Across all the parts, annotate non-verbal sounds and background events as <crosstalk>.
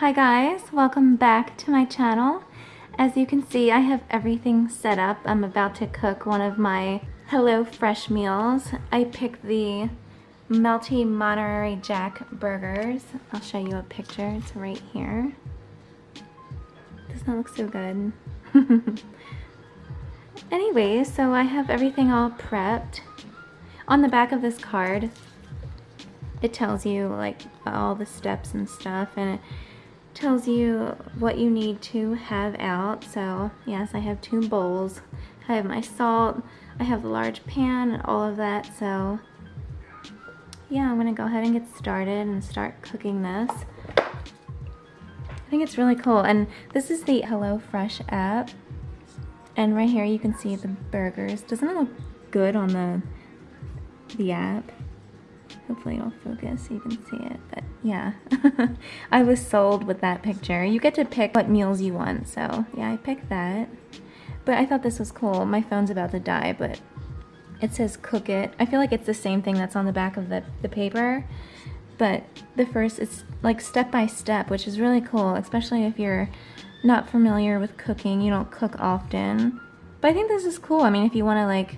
Hi guys, welcome back to my channel. As you can see, I have everything set up. I'm about to cook one of my Hello Fresh meals. I picked the Melty Monterey Jack burgers. I'll show you a picture, it's right here. Does not look so good. <laughs> anyway, so I have everything all prepped. On the back of this card, it tells you like all the steps and stuff and it tells you what you need to have out. So yes, I have two bowls. I have my salt, I have the large pan and all of that. So yeah, I'm gonna go ahead and get started and start cooking this. I think it's really cool. And this is the HelloFresh app. And right here you can see the burgers. Doesn't it look good on the the app? Hopefully it'll focus so you can see it, but yeah. <laughs> I was sold with that picture. You get to pick what meals you want, so yeah, I picked that. But I thought this was cool. My phone's about to die, but it says cook it. I feel like it's the same thing that's on the back of the, the paper, but the first, it's like step by step, which is really cool, especially if you're not familiar with cooking, you don't cook often. But I think this is cool. I mean, if you want to like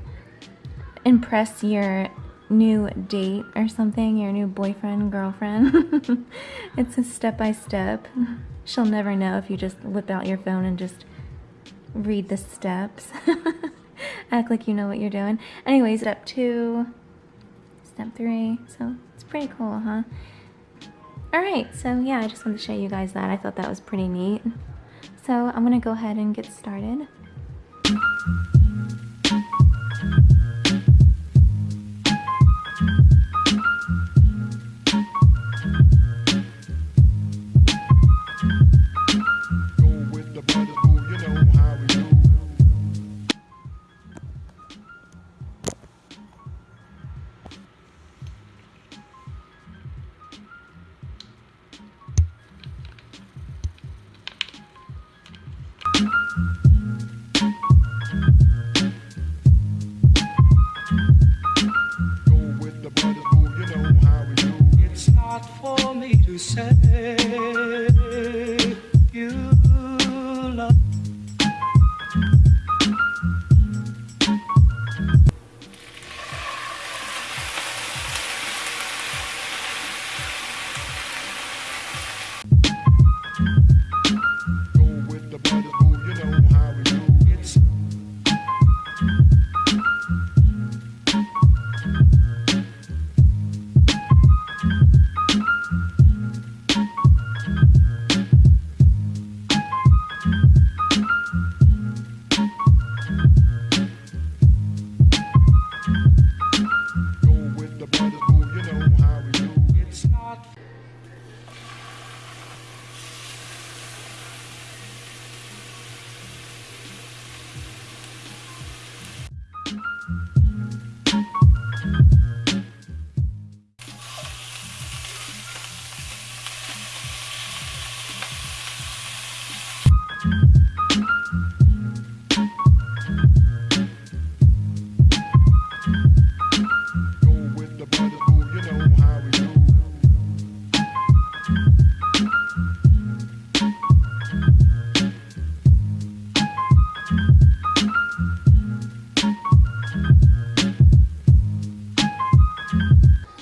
impress your new date or something, your new boyfriend, girlfriend. <laughs> it's a step by step. She'll never know if you just whip out your phone and just read the steps. <laughs> Act like you know what you're doing. Anyways, step two, step three. So it's pretty cool, huh? Alright, so yeah, I just wanted to show you guys that. I thought that was pretty neat. So I'm to go ahead and get started.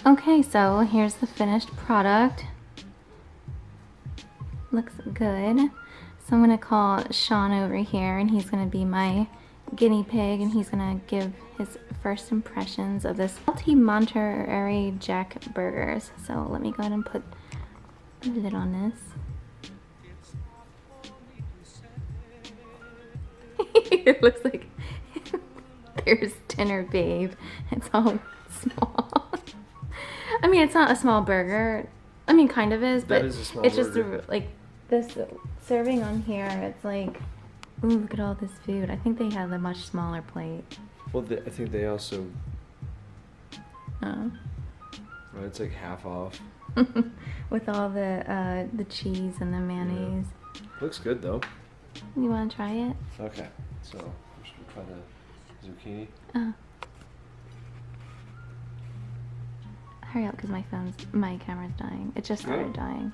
Okay, so here's the finished product. Looks good. So I'm gonna call Sean over here and he's gonna be my guinea pig and he's gonna give his first impressions of this Melty Monterey Jack burgers. So let me go ahead and put a lid on this. <laughs> it looks like <laughs> there's dinner babe. It's all mean, it's not a small burger. I mean, kind of is, but is it's just a, like this serving on here. It's like, ooh, look at all this food. I think they have a much smaller plate. Well, they, I think they also. Oh. Well, it's like half off. <laughs> With all the uh, the cheese and the mayonnaise. Yeah. Looks good though. You want to try it? Okay, so I'm just gonna try the zucchini. Oh. Hurry up because my phone's, my camera's dying. It just started dying.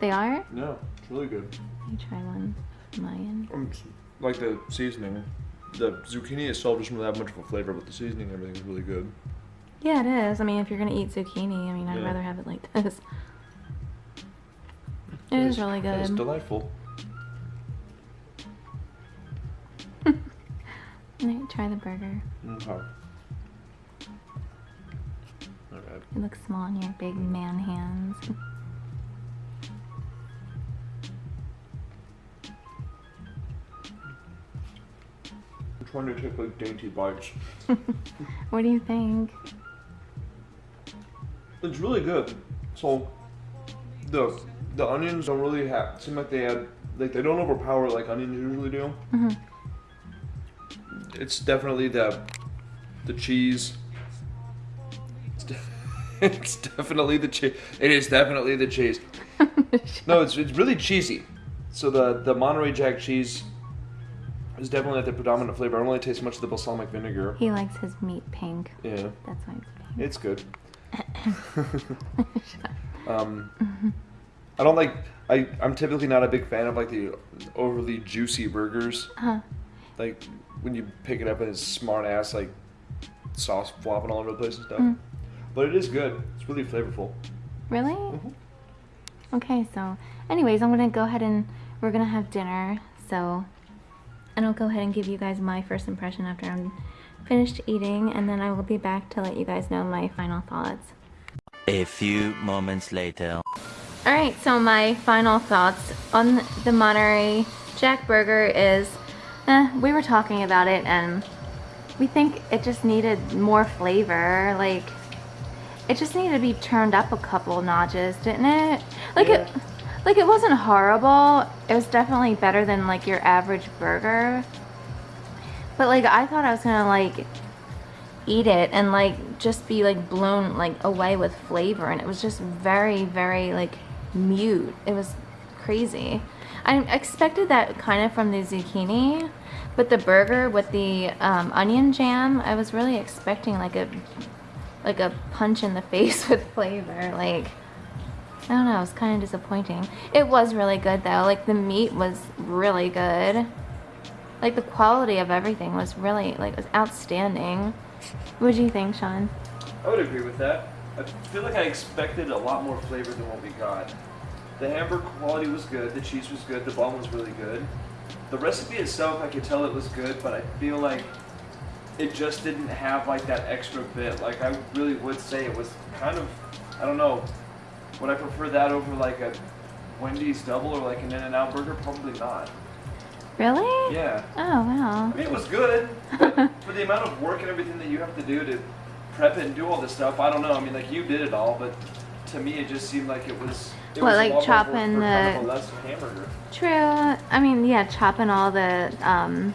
They are? No, it's really good. Let me try one. Mayan. Um, like the seasoning. The zucchini itself doesn't really have much of a flavor, but the seasoning and everything is really good. Yeah, it is. I mean, if you're gonna eat zucchini, I mean, I'd Yeah. rather have it like this. It is really good. It's delightful. <laughs> Let me try the burger. Okay. It looks small in your big man hands. I'm trying to take like dainty bites. <laughs> what do you think? It's really good. So the the onions don't really have seem like they add like they don't overpower like onions usually do. hmm It's definitely the the cheese. <laughs> It's, definitely the cheese. It is definitely the cheese. <laughs> No, it's it's really cheesy. So the the Monterey Jack cheese is definitely the predominant flavor. I don't really taste much of the balsamic vinegar. he likes his meat pink. Yeah, That's why it's pink. it's good. <laughs> um, I don't like. I I'm typically not a big fan of like the overly juicy burgers. Huh. Like when you pick it up and it's smart ass like sauce flopping all over the place and stuff. Mm. But it is good. It's really flavorful. Really? Mhm. Okay, so anyways, I'm gonna go ahead and we're gonna have dinner. So, and I'll go ahead and give you guys my first impression after I'm finished eating, and then I will be back to let you guys know my final thoughts. A few moments later. All right, so my final thoughts on the Monterey Jack Burger is, eh, we were talking about it and we think it just needed more flavor. Like, it just needed to be turned up a couple notches, didn't it? Like it, like it wasn't horrible. It was definitely better than like your average burger. But like, I thought I was gonna like eat it and like just be like blown like away with flavor and it was just very very like mute it was crazy i expected that kind of from the zucchini but the burger with the um, onion jam i was really expecting like a like a punch in the face <laughs> with flavor like i don't know it was kind of disappointing it was really good though like the meat was really good like the quality of everything was really like was outstanding what do you think sean I would agree with that. I feel like I expected a lot more flavor than what we got. The hamburger quality was good, the cheese was good, the bun was really good. The recipe itself, I could tell it was good, but I feel like it just didn't have like that extra bit. Like I really would say it was kind of, I don't know, would I prefer that over like a Wendy's double or like an In-N-Out burger? Probably not. really Yeah. oh wow I mean, it was good, but <laughs> for the amount of work and everything that you have to do to prep it and do all this stuff, I don't know. I mean, like you did it all, but to me, it just seemed like it was. It What, was like chopping for kind of the- a less hamburger. True. I mean, yeah, chopping all the um,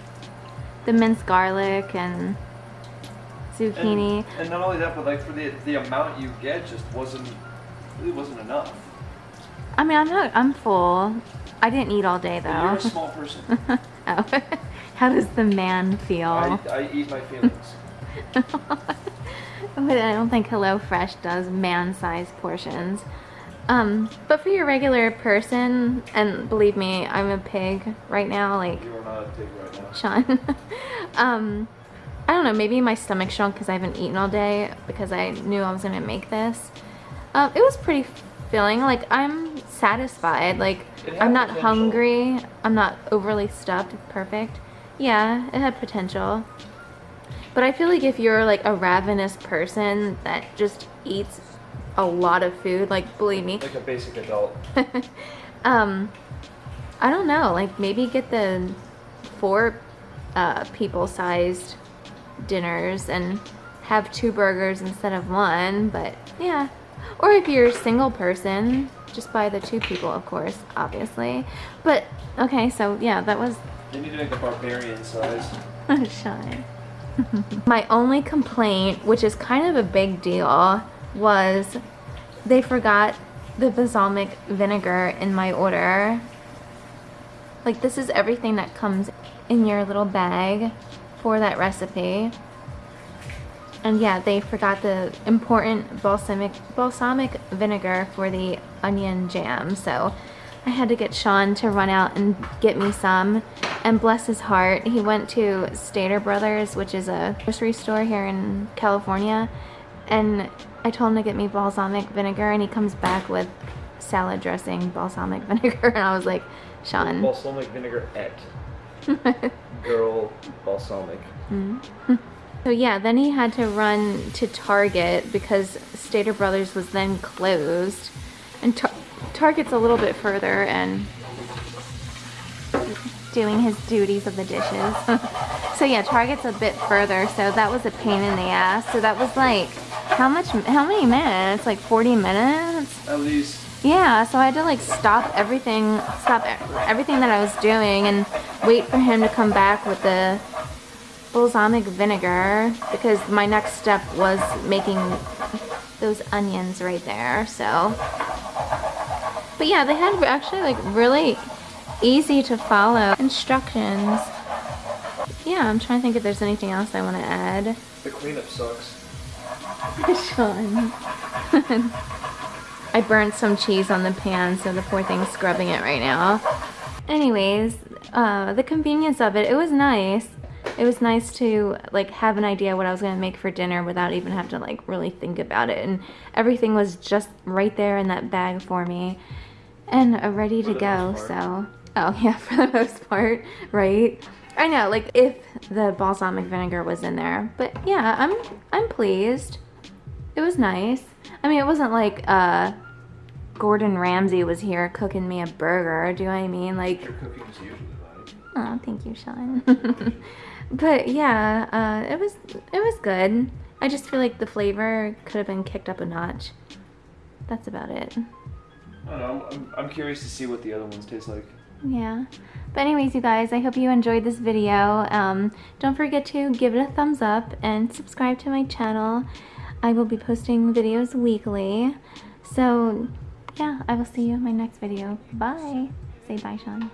the minced garlic and zucchini. And, and not only that, but like for the the amount you get, just wasn't really wasn't enough. I mean, I'm not. I'm full. I didn't eat all day But you're a small person. <laughs> oh. <laughs> How does the man feel? I, I eat my feelings. <laughs> But I don't think HelloFresh does man-sized portions. Um, but for your regular person, and believe me, I'm a pig right now. Like You are not a pig right now. Sean. <laughs> um, I don't know, maybe my stomach shrunk because I haven't eaten all day because I knew I was gonna make this. Um, it was pretty filling. Like I'm satisfied. Like I'm not potential. hungry. I'm not overly stuffed. It's perfect. Yeah, it had potential. But I feel like if you're like a ravenous person that just eats a lot of food, like believe me, Like a basic adult. <laughs> um, I don't know. Like maybe get the four uh, people sized dinners and have two burgers instead of one. But yeah, or if you're a single person, just buy the two people, of course, obviously. But okay, so yeah, that was You need to make a barbarian size. <laughs> Shine. <laughs> My only complaint, which is kind of a big deal, was they forgot the balsamic vinegar in my order. Like this is everything that comes in your little bag for that recipe. And yeah, they forgot the important balsamic balsamic vinegar for the onion jam. So I had to get Sean to run out and get me some. And bless his heart, he went to Stater Brothers, which is a grocery store here in California. And I told him to get me balsamic vinegar and he comes back with salad dressing balsamic <laughs> vinegar. And I was like, Sean. Balsamic vinegar et. <laughs> Girl balsamic. Mm-hmm. <laughs> So yeah, then he had to run to Target because Stater Brothers was then closed. And Tar Target's a little bit further and doing his duties of the dishes. so yeah, Target's a bit further, so that was a pain in the ass. So that was like, how much, how many minutes? Like 40 minutes? At least. Yeah, so I had to like stop everything, stop everything that I was doing and wait for him to come back with the balsamic vinegar because my next step was making those onions right there, so. But yeah, they had actually like really easy to follow instructions. Yeah, I'm trying to think if there's anything else I want to add. The cleanup sucks. Sean. <laughs> I burnt some cheese on the pan, so the poor thing's scrubbing it right now. Anyways, uh, the convenience of it, it was nice. It was nice to like have an idea what I was gonna make for dinner without even have to like really think about it. And everything was just right there in that bag for me and uh, ready to go. So, oh <laughs> yeah, for the most part, right? I know, like if the balsamic vinegar was in there, but yeah, I'm I'm pleased. It was nice. I mean, it wasn't like uh, Gordon Ramsay was here cooking me a burger. Do you know what I mean? Like, Your cooking is usually right. oh, thank you, Sean. <laughs> but yeah, uh, it was it was good. I just feel like the flavor could have been kicked up a notch. That's about it. I don't know. I'm, I'm curious to see what the other ones taste like. Yeah. But anyways, you guys, I hope you enjoyed this video. Um, don't forget to give it a thumbs up and subscribe to my channel. I will be posting videos weekly. So, yeah, I will see you in my next video. Bye. Say bye, Sean.